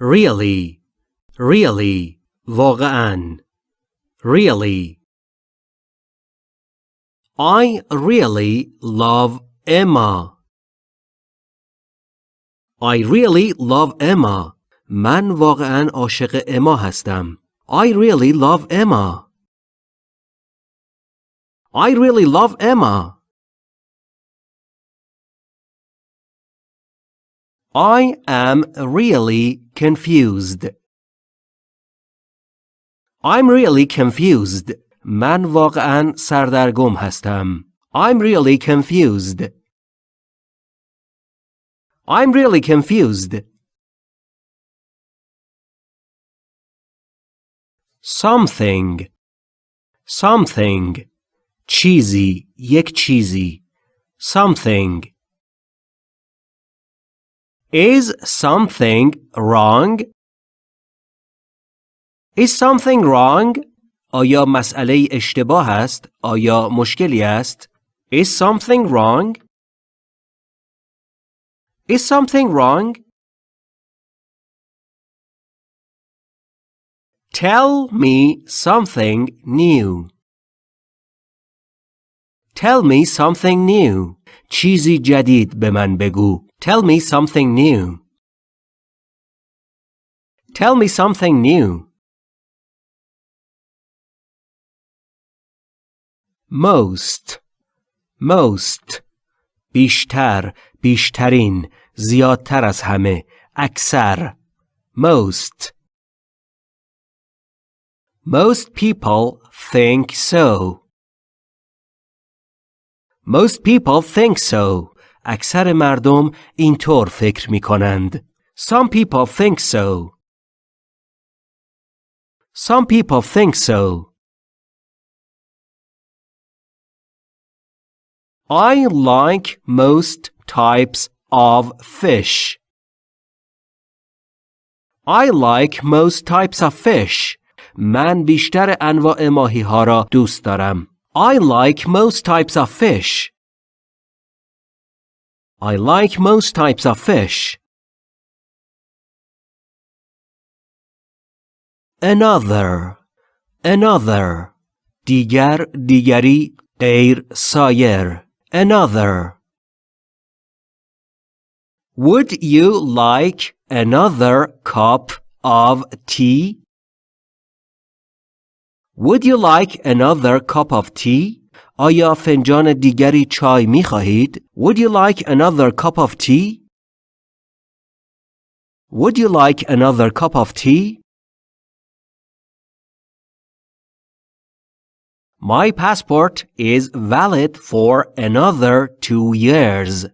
really really واقعا really I really love Emma I really love Emma من واقعا عاشق اما هستم I really love Emma I really love Emma I am really confused. I'm really confused. من واقعا سردرگم هستم. I'm really confused. I'm really confused. Something. Something. چیزی. یک چیزی. Something. Is something wrong? Is something wrong? آیا مسئله اشتباه است؟ آیا مشکلی است؟ Is something wrong? Is something wrong? Tell me something new. Tell me something new. چیزی جدید به من بگو. Tell me something new. Tell me something new. Most. Most. بیشتر. بیشترین. زیادتر از همه. اکثر. Most. Most people think so. Most people think so. اکثر مردم اینطور فکر می کنند. Some people think so. Some people think so. I like most types of fish. I like most types of fish. من بیشتر انواع ماهی ها را دوست دارم. I like most types of fish. I like most types of fish. Another. Another. دیگر دیگری غیر سایر. Another. Would you like another cup of tea? Would you like another cup of tea? آیا فنجان دیگری چای می خواهید؟ Would you like another cup of tea? Would you like another cup of tea? My passport is valid for another two years.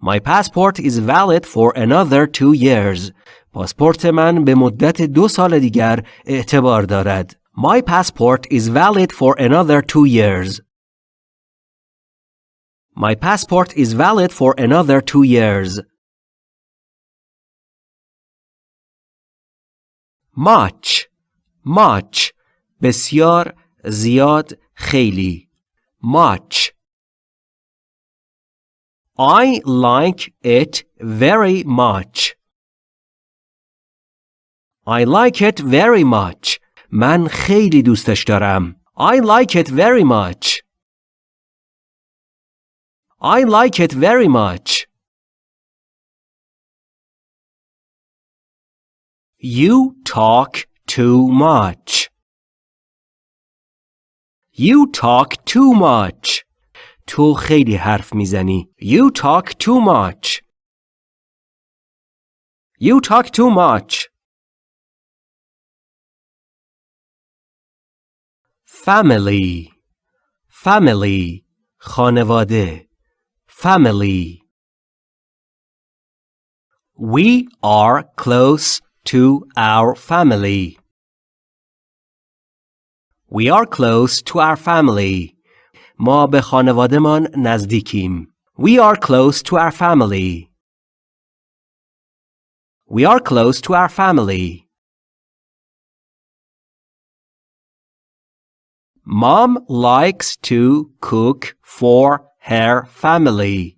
My passport is valid for another two years. پاسپورت من به مدت دو سال دیگر اعتبار دارد. My passport is valid for another two years. My passport is valid for another two years. Much. Much. بسیار زیاد خیلی. Much. I like it very much. I like it very much. من خیلی دوستش دارم. I like it very much. I like it very much. You talk too much. You talk too much. تو خیلی حرف می‌زنی. You talk too much. You talk too much. family family خانواده family We are close to our family. We are close to our family. ما به خانوادهمان نزدیکیم. We are close to our family. We are close to our family. Mom likes to cook for her family.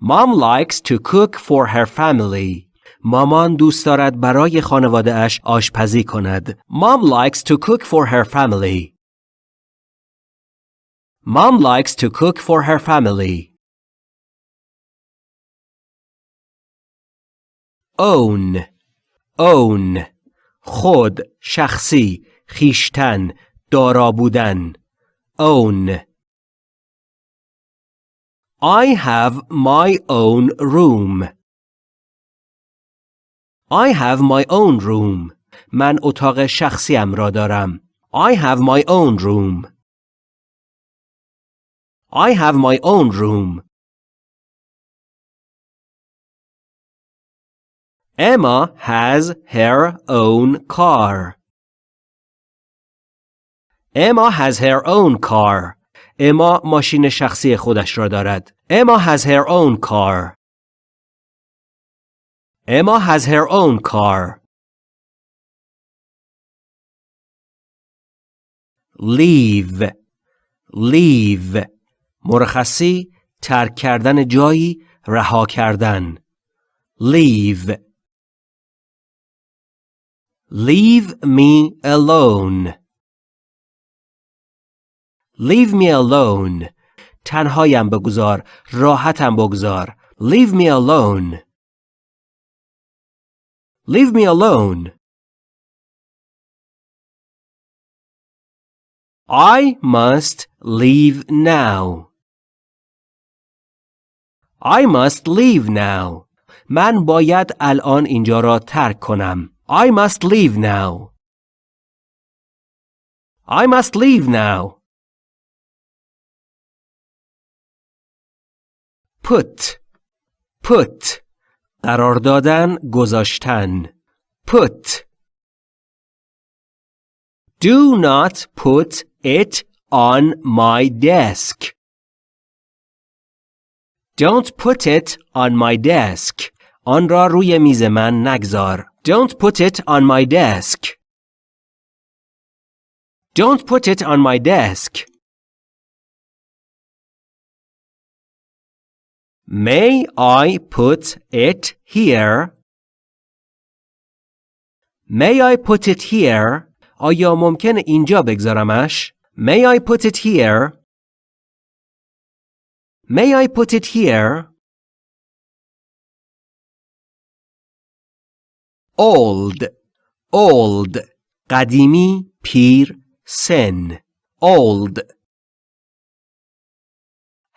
Mom likes to cook for her family. مامان دوست دارد برای خانواده اش آشپزی کند. Mom likes to cook for her family. Mom likes to cook for her family. Own own خود شخصی خیشتن دارا بودن own I have my own room I have my own room من اتاق شخصیم را دارم I have my own room I have my own room Emma has her own car. Emma has her own car. اما ماشین شخصی خودش را دارد. Emma has her own car. Emma has her own car. leave leave مرخصی ترک کردن جایی رها کردن leave Leave me alone. Leave me alone. تنهایم بگذار. راحتم بگذار. Leave me alone. Leave me alone. I must leave now. I must leave now. من باید الان اینجا را ترک کنم. I must leave now. I must leave now. Put put قرار دادن گذاشتن put Do not put it on my desk. Don't put it on my desk. آن را روی میز من نگذار. Don't put it on my desk. Don't put it on my desk. May I put it here? May I put it here? آیا ممکن اینجا بگذارمش؟ May I put it here? May I put it here? old old قدیمی پیر سن old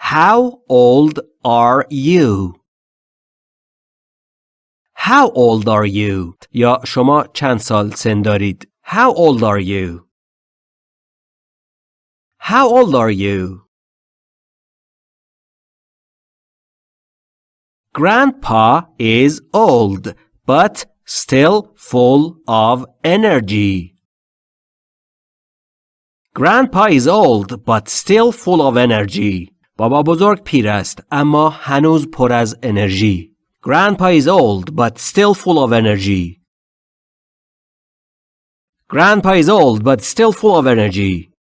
How old are you? How old are you? یا شما چند سال سن دارید؟ How old are you? How old are you? Grandpa is old, but still full of energy. Grandpa is old but still full of energy. بابا بزرگ پیر است اما هنوز پر از انرژی. Grandpa is old but still full of energy. Grandpa is old but still full of energy.